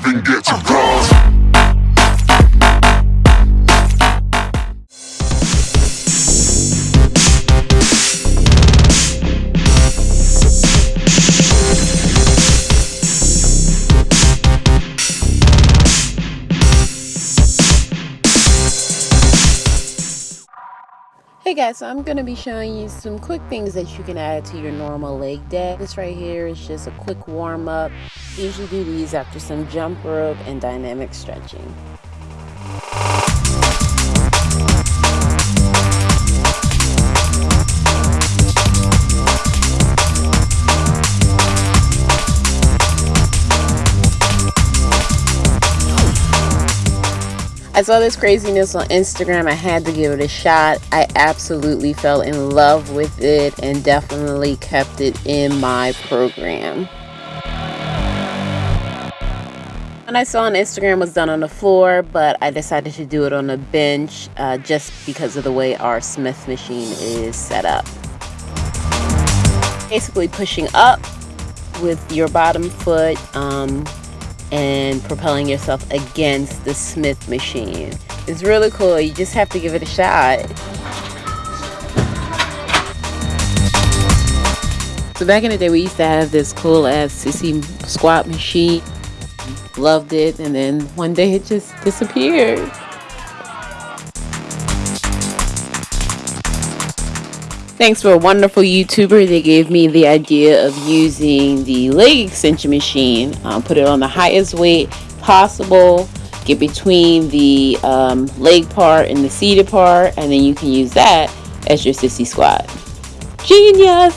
even get Hey guys, so I'm going to be showing you some quick things that you can add to your normal leg day. This right here is just a quick warm up. Usually do these after some jump rope and dynamic stretching. I saw this craziness on Instagram. I had to give it a shot. I absolutely fell in love with it and definitely kept it in my program. And I saw on Instagram was done on the floor, but I decided to do it on a bench uh, just because of the way our Smith machine is set up. Basically pushing up with your bottom foot, um, and propelling yourself against the Smith machine. It's really cool. You just have to give it a shot. So back in the day, we used to have this cool ass sissy squat machine. Loved it, and then one day it just disappeared. Thanks to a wonderful YouTuber, they gave me the idea of using the leg extension machine. Um, put it on the highest weight possible, get between the um, leg part and the seated part, and then you can use that as your sissy squat. Genius!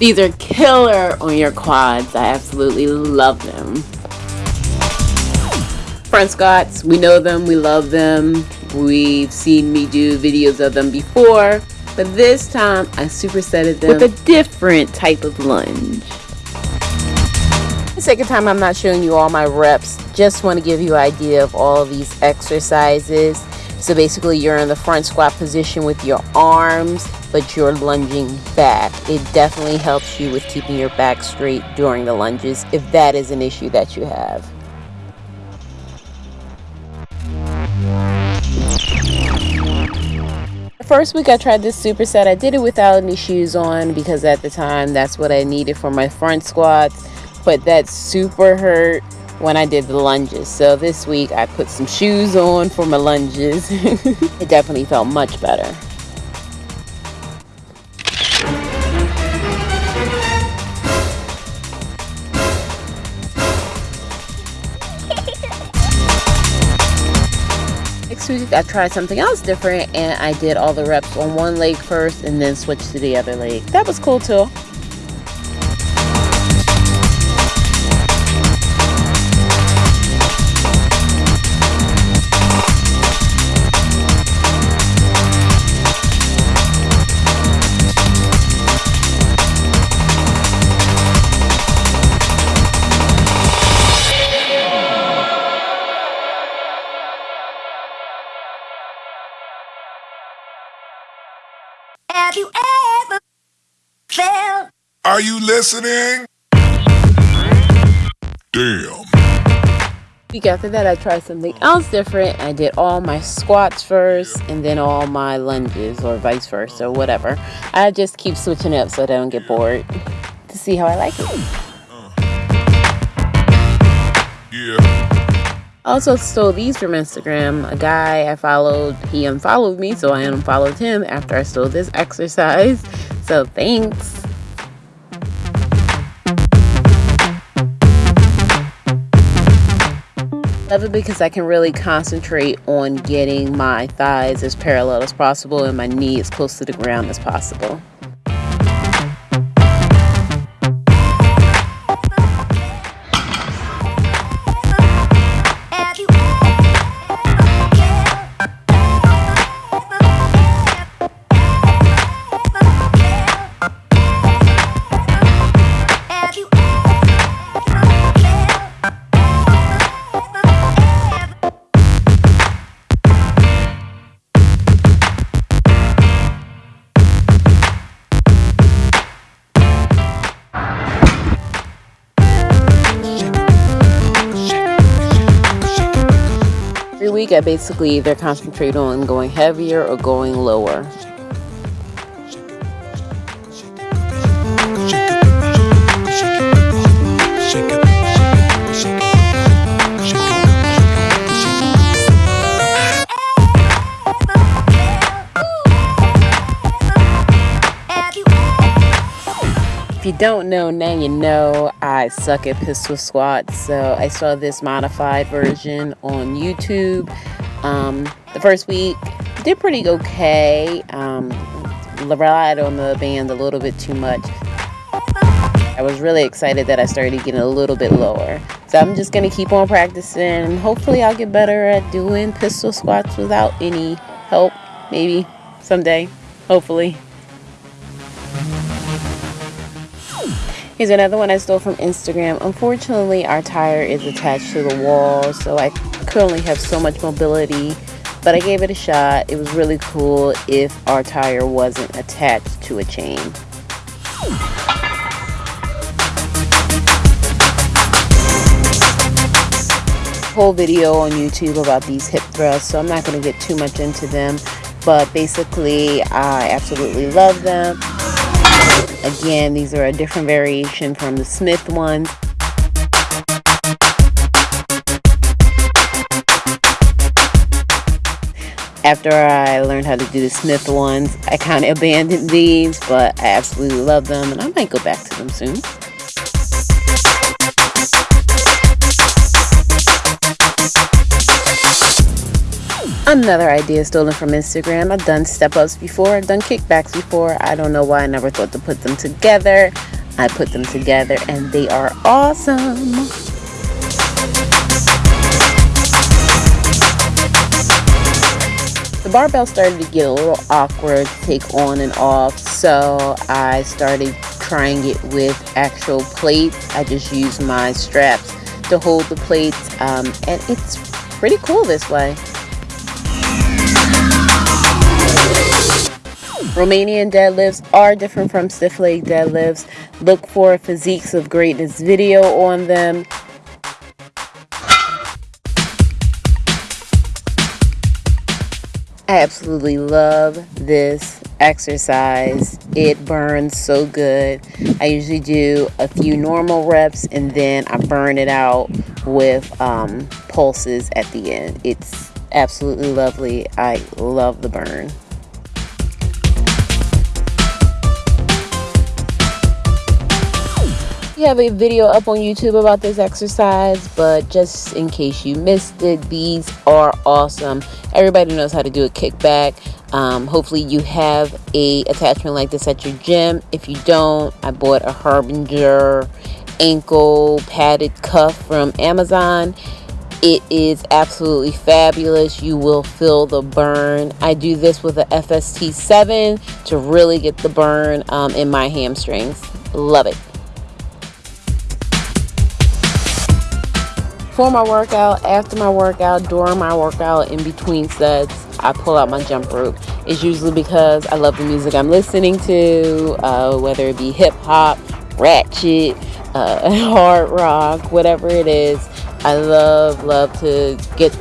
These are killer on your quads. I absolutely love them. Front squats, we know them, we love them. We've seen me do videos of them before, but this time I supersetted them with a different type of lunge. The second time I'm not showing you all my reps, just want to give you an idea of all of these exercises. So basically you're in the front squat position with your arms, but you're lunging back. It definitely helps you with keeping your back straight during the lunges if that is an issue that you have. First week I tried this superset, I did it without any shoes on because at the time that's what I needed for my front squats. But that super hurt when I did the lunges. So this week I put some shoes on for my lunges. it definitely felt much better. I tried something else different and I did all the reps on one leg first and then switched to the other leg. That was cool too. Are you listening? Damn. Week after that, I tried something else different. I did all my squats first and then all my lunges, or vice versa, or whatever. I just keep switching up so I don't get bored to see how I like it. Yeah. Also stole these from Instagram. A guy I followed, he unfollowed me, so I unfollowed him after I stole this exercise. So thanks. Love it because I can really concentrate on getting my thighs as parallel as possible and my knee as close to the ground as possible. Week I basically either concentrate on going heavier or going lower. Don't know, now you know I suck at pistol squats. So I saw this modified version on YouTube. Um, the first week did pretty okay. Um, relied on the band a little bit too much. I was really excited that I started getting a little bit lower. So I'm just going to keep on practicing hopefully I'll get better at doing pistol squats without any help. Maybe someday. Hopefully. Here's another one I stole from Instagram. Unfortunately, our tire is attached to the wall, so I currently have so much mobility, but I gave it a shot. It was really cool if our tire wasn't attached to a chain. Whole video on YouTube about these hip thrusts, so I'm not going to get too much into them, but basically, I absolutely love them. Again, these are a different variation from the Smith ones. After I learned how to do the Smith ones, I kind of abandoned these, but I absolutely love them and I might go back to them soon. Another idea stolen from Instagram. I've done step ups before, I've done kickbacks before. I don't know why I never thought to put them together. I put them together and they are awesome. The barbell started to get a little awkward to take on and off, so I started trying it with actual plates. I just use my straps to hold the plates, um, and it's pretty cool this way. Romanian deadlifts are different from stiff leg deadlifts. Look for Physiques of Greatness video on them. I absolutely love this exercise. It burns so good. I usually do a few normal reps and then I burn it out with um, pulses at the end. It's absolutely lovely. I love the burn. We have a video up on YouTube about this exercise, but just in case you missed it, these are awesome. Everybody knows how to do a kickback. Um, hopefully you have a attachment like this at your gym. If you don't, I bought a Harbinger ankle padded cuff from Amazon. It is absolutely fabulous. You will feel the burn. I do this with a FST7 to really get the burn um, in my hamstrings. Love it. Before my workout, after my workout, during my workout, in between sets, I pull out my jump rope. It's usually because I love the music I'm listening to, uh, whether it be hip hop, ratchet, uh, hard rock, whatever it is. I love, love to get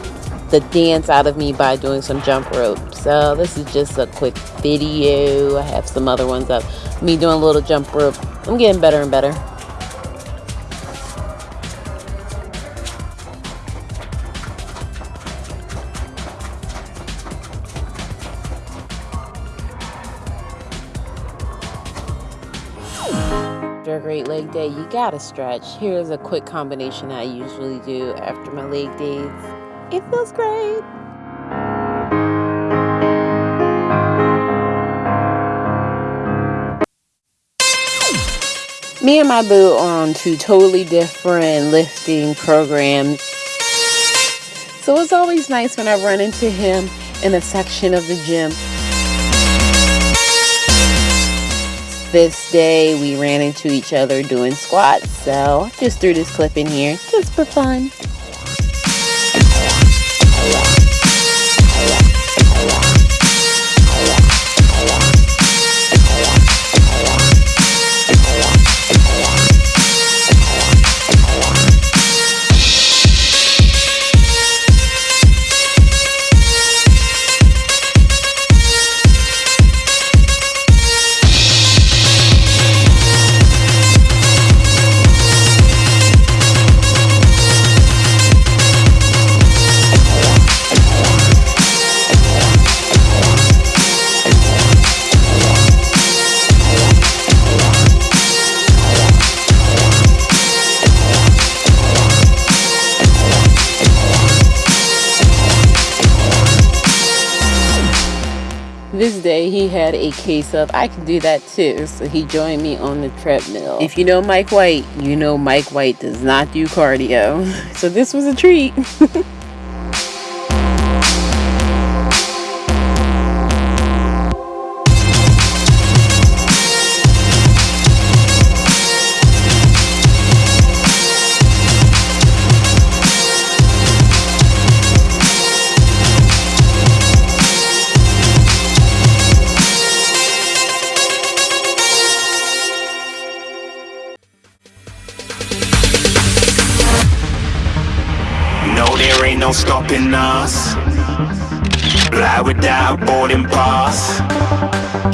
the dance out of me by doing some jump rope. So this is just a quick video. I have some other ones up. Me doing a little jump rope. I'm getting better and better. After a great leg day, you gotta stretch. Here's a quick combination I usually do after my leg days. It feels great. Me and my boo are on two totally different lifting programs. So it's always nice when I run into him in a section of the gym this day we ran into each other doing squats. So just threw this clip in here just for fun had a case of I can do that too. So he joined me on the treadmill. If you know Mike White, you know Mike White does not do cardio. So this was a treat. us. Fly without boarding pass.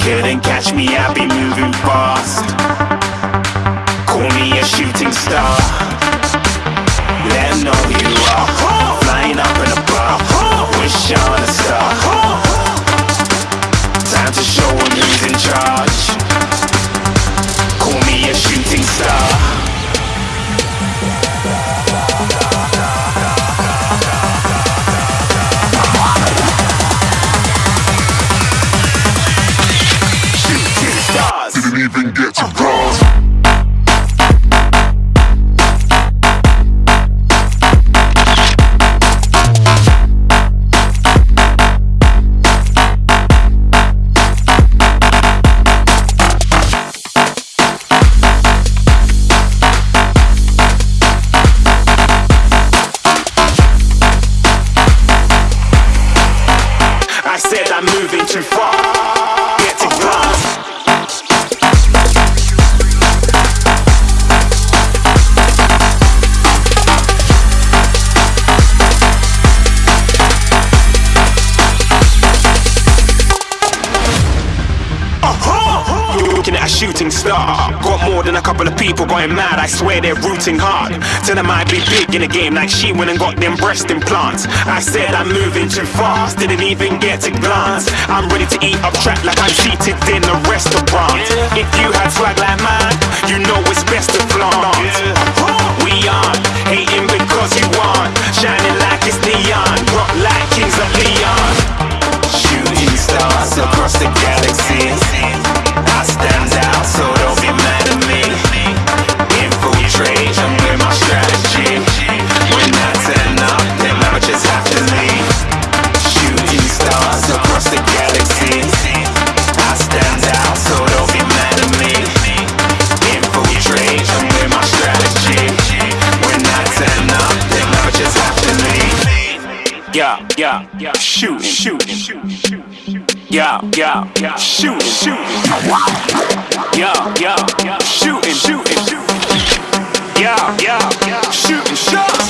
Couldn't catch me, I'll be moving fast. Even get to cross. Got more than a couple of people going mad. I swear they're rooting hard. Tell them I'd be big in the game like she went and got them breast implants. I said I'm moving too fast, didn't even get a glance. I'm ready to eat up track like I'm seated in a restaurant. If you had swag like mine, you know it's Yeah, yeah, yeah. Shooting, shooting. Yeah, yeah, yeah. Shooting, shooting, shooting. Yeah, yeah, yeah. Shooting shots.